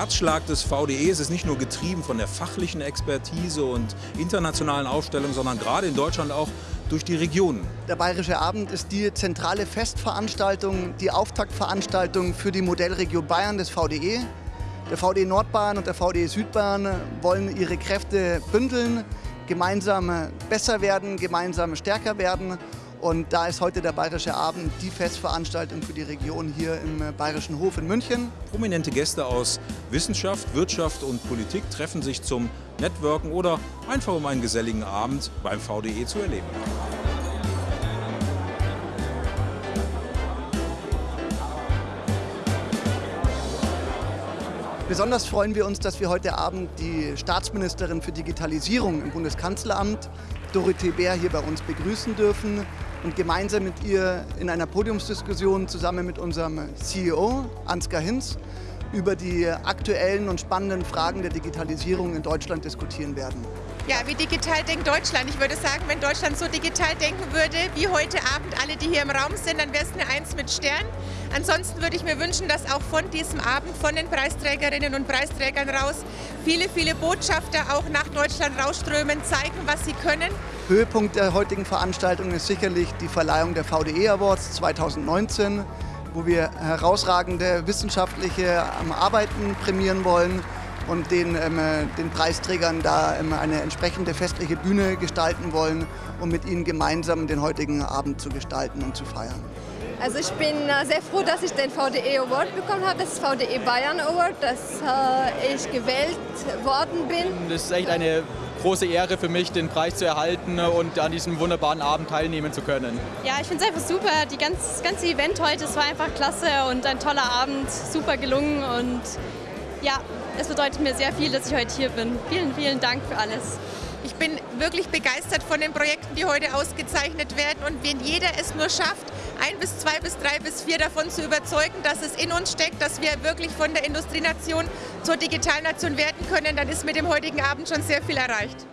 Herzschlag des VDE. Ist nicht nur getrieben von der fachlichen Expertise und internationalen Aufstellungen, sondern gerade in Deutschland auch durch die Regionen. Der Bayerische Abend ist die zentrale Festveranstaltung, die Auftaktveranstaltung für die Modellregion Bayern des VDE. Der VDE Nordbayern und der VDE Südbayern wollen ihre Kräfte bündeln, gemeinsam besser werden, gemeinsam stärker werden. Und da ist heute der Bayerische Abend die Festveranstaltung für die Region hier im Bayerischen Hof in München. Prominente Gäste aus Wissenschaft, Wirtschaft und Politik treffen sich zum Networken oder einfach um einen geselligen Abend beim VDE zu erleben. Besonders freuen wir uns, dass wir heute Abend die Staatsministerin für Digitalisierung im Bundeskanzleramt, Dorothee Bär, hier bei uns begrüßen dürfen und gemeinsam mit ihr in einer Podiumsdiskussion zusammen mit unserem CEO Ansgar Hinz über die aktuellen und spannenden Fragen der Digitalisierung in Deutschland diskutieren werden. Ja, wie digital denkt Deutschland? Ich würde sagen, wenn Deutschland so digital denken würde, wie heute Abend alle, die hier im Raum sind, dann wäre es eine Eins mit Stern. Ansonsten würde ich mir wünschen, dass auch von diesem Abend, von den Preisträgerinnen und Preisträgern raus, viele, viele Botschafter auch nach Deutschland rausströmen, zeigen, was sie können. Höhepunkt der heutigen Veranstaltung ist sicherlich die Verleihung der VDE Awards 2019 wo wir herausragende wissenschaftliche ähm, Arbeiten prämieren wollen und den, ähm, den Preisträgern da ähm, eine entsprechende festliche Bühne gestalten wollen, um mit ihnen gemeinsam den heutigen Abend zu gestalten und zu feiern. Also ich bin äh, sehr froh, dass ich den VDE Award bekommen habe, das VDE Bayern Award, dass äh, ich gewählt worden bin. Das ist echt eine große Ehre für mich, den Preis zu erhalten und an diesem wunderbaren Abend teilnehmen zu können. Ja, ich finde es einfach super. Die ganz, das ganze Event heute, es war einfach klasse und ein toller Abend, super gelungen und ja, es bedeutet mir sehr viel, dass ich heute hier bin. Vielen, vielen Dank für alles. Ich bin wirklich begeistert von den Projekten, die heute ausgezeichnet werden. Und wenn jeder es nur schafft, ein bis zwei bis drei bis vier davon zu überzeugen, dass es in uns steckt, dass wir wirklich von der Industrienation zur Digitalnation werden können, dann ist mit dem heutigen Abend schon sehr viel erreicht.